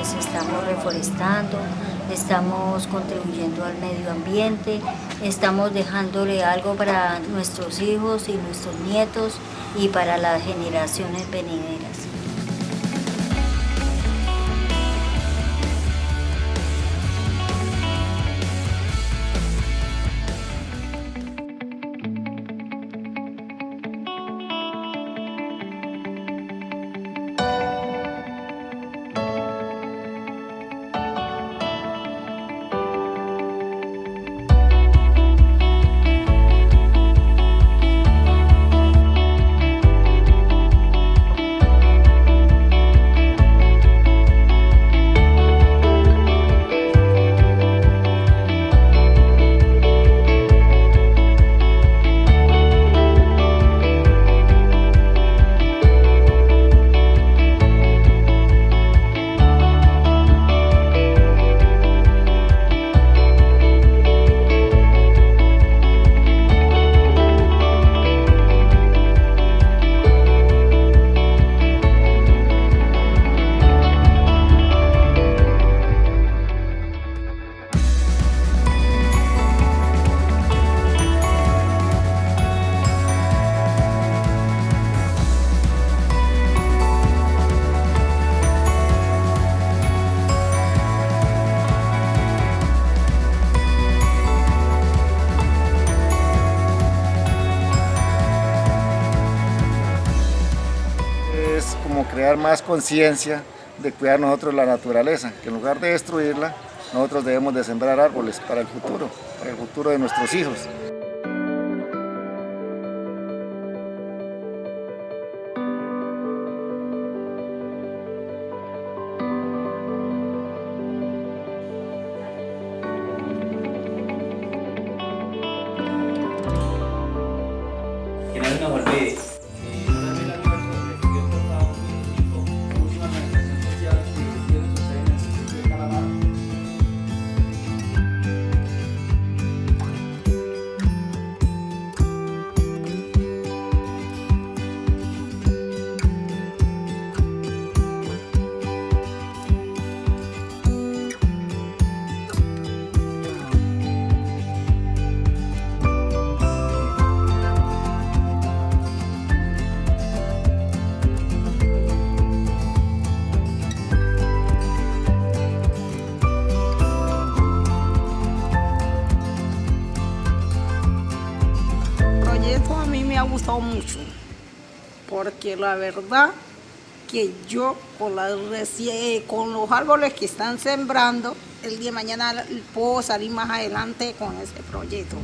pues estamos reforestando, estamos contribuyendo al medio ambiente, estamos dejándole algo para nuestros hijos y nuestros nietos y para las generaciones venideras. Crear más conciencia de cuidar nosotros la naturaleza, que en lugar de destruirla, nosotros debemos de sembrar árboles para el futuro, para el futuro de nuestros hijos. Que no. Ha gustado mucho, porque la verdad que yo con, reci- con los árboles que están sembrando, el día de mañana puedo salir más adelante con ese proyecto.